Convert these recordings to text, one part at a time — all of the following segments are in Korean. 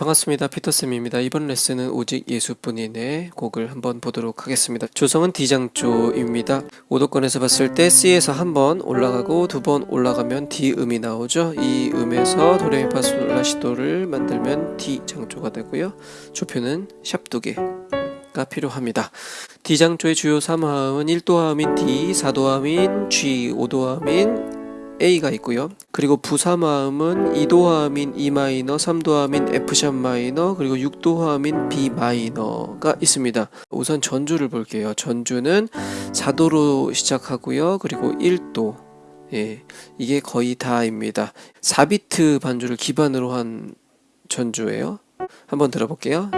반갑습니다. 피터쌤입니다. 이번 레슨은 오직 예수뿐이네 곡을 한번 보도록 하겠습니다. 조성은 D장조입니다. 오도권에서 봤을 때 C에서 한 번 올라가고 두 번 올라가면 D 음이 나오죠. 이 음에서 도레미파솔라시도를 만들면 D장조가 되고요. 조표는 샵두 개 가 필요합니다. D장조의 주요 3화음은 1도화음인 D, 4도화음인 G, 5도화음인 A가 있고요. 그리고 부사마음은 2도화음인 E 마이너, 3도화음인 F샵 마이너, 그리고 6도화음인 B 마이너가 있습니다. 우선 전주를 볼게요. 전주는 4도로 시작하고요. 그리고 1도. 예, 이게 거의 다입니다. 4비트 반주를 기반으로 한 전주예요. 한번 들어볼게요.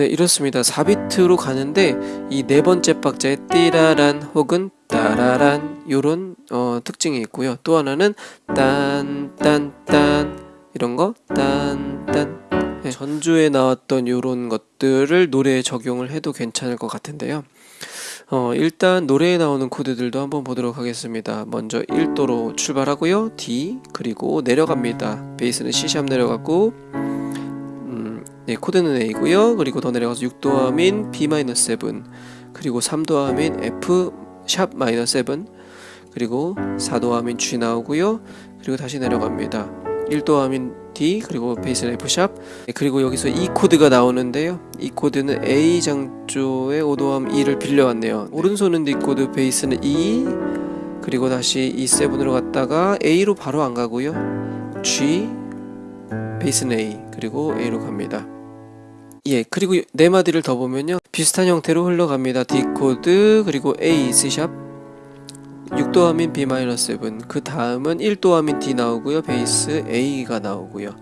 네, 이렇습니다. 4비트로 가는데 이 네 번째 박자에 띠라란 혹은 따라란 요런 어, 특징이 있고요. 또 하나는 딴딴딴 이런 거 딴딴 네, 전주에 나왔던 요런 것들을 노래에 적용을 해도 괜찮을 것 같은데요. 어, 일단 노래에 나오는 코드들도 한번 보도록 하겠습니다. 먼저 1도로 출발하고요. D 그리고 내려갑니다. 베이스는 C샵 내려갔고 네, 코드는 A고요. 그리고 더 내려가서 6도 화음인 B-7 그리고 3도 화음인 F sharp minor 7 그리고 4도 화음인 G 나오고요. 그리고 다시 내려갑니다. 1도 화음인 D 그리고 베이스는 F sharp 그리고 여기서 E 코드가 나오는데요. 이 코드는 A 장조의 5도 화음 E를 빌려왔네요. 네. 오른손은 D 코드 베이스는 E 그리고 다시 E7으로 갔다가 A로 바로 안 가고요. G 베이스는 A 그리고 A로 갑니다. 예, 그리고 네 마디를 더 보면요. 비슷한 형태로 흘러갑니다. D 코드 그리고 A C sharp 6도 화음인 B-7 그 다음은 1도 화음인 D 나오고요. 베이스 A가 나오고요.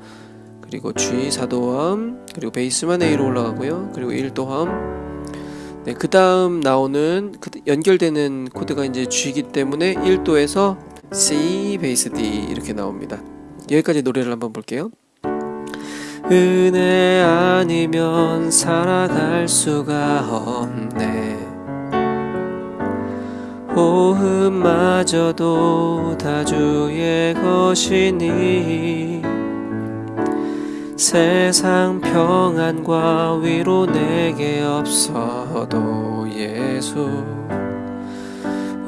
그리고 G 4도 화음 그리고 베이스만 A로 올라가고요. 그리고 1도 화음 네, 그 다음 나오는 그 연결되는 코드가 이제 G이기 때문에 1도에서 C 베이스 D 이렇게 나옵니다. 여기까지 노래를 한번 볼게요. 은혜 아니면 살아갈 수가 없네. 호흡마저도 다 주의 것이니 세상 평안과 위로 내게 없어도 예수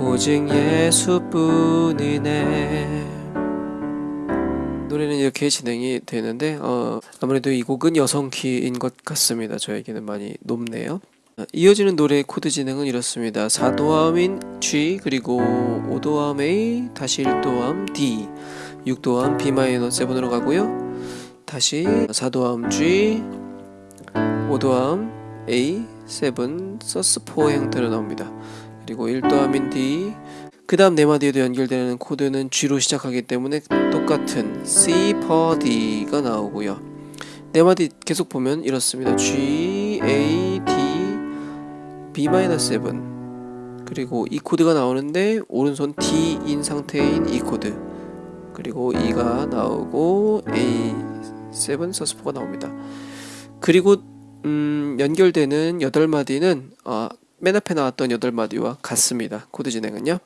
오직 예수뿐이네 노래는 이렇게 진행이 되는데 어, 아무래도 이 곡은 여성 키인 것 같습니다. 저에게는 많이 높네요. 어, 이어지는 노래의 코드 진행은 이렇습니다. 4도 화음인 G 그리고 5도 화음 A 다시 1도 화음 D 6도 화음 B-7으로 가고요. 다시 4도 화음 G 5도 화음 A 7 sus4 형태로 나옵니다. 그리고 1도 화음인 D 그 다음 네 마디에도 연결되는 코드는 G로 시작하기 때문에 똑같은 C, per D가 나오고요. 네 마디 계속 보면 이렇습니다. G, A, D, B-7 그리고 E 코드가 나오는데 오른손 D인 상태인 E 코드 그리고 E가 나오고 A7 sus four가 나옵니다. 그리고 음, 연결되는 8마디는 어, 맨 앞에 나왔던 8마디와 같습니다. 코드 진행은요.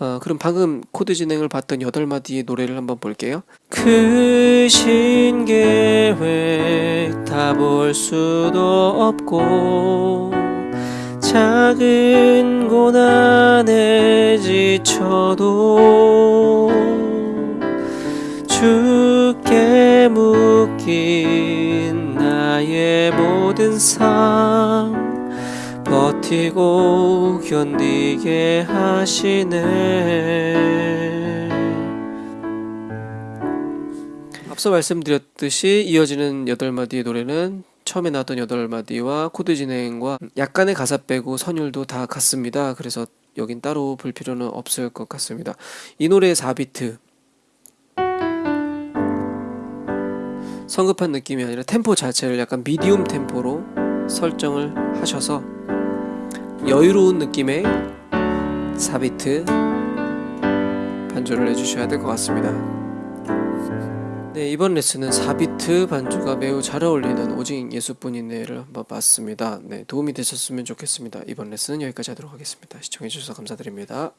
어, 그럼 방금 코드 진행을 봤던 8마디의 노래를 한번 볼게요. 크신 계획 다 볼 수도 없고 작은 고난에 지쳐도 주께 묶인 나의 모든 삶 버티고 견디게 하시네 앞서 말씀드렸듯이 이어지는 8마디의 노래는 처음에 나왔던 8마디와 코드 진행과 약간의 가사 빼고 선율도 다 같습니다. 그래서 여긴 따로 볼 필요는 없을 것 같습니다. 이 노래의 4비트 성급한 느낌이 아니라 템포 자체를 약간 미디움 템포로 설정을 하셔서 여유로운 느낌의 4비트 반주를 해주셔야 될 것 같습니다 네, 이번 레슨은 4비트 반주가 매우 잘 어울리는 오직 예수뿐이네를 한번 봤습니다. 네, 도움이 되셨으면 좋겠습니다. 이번 레슨은 여기까지 하도록 하겠습니다. 시청해주셔서 감사드립니다.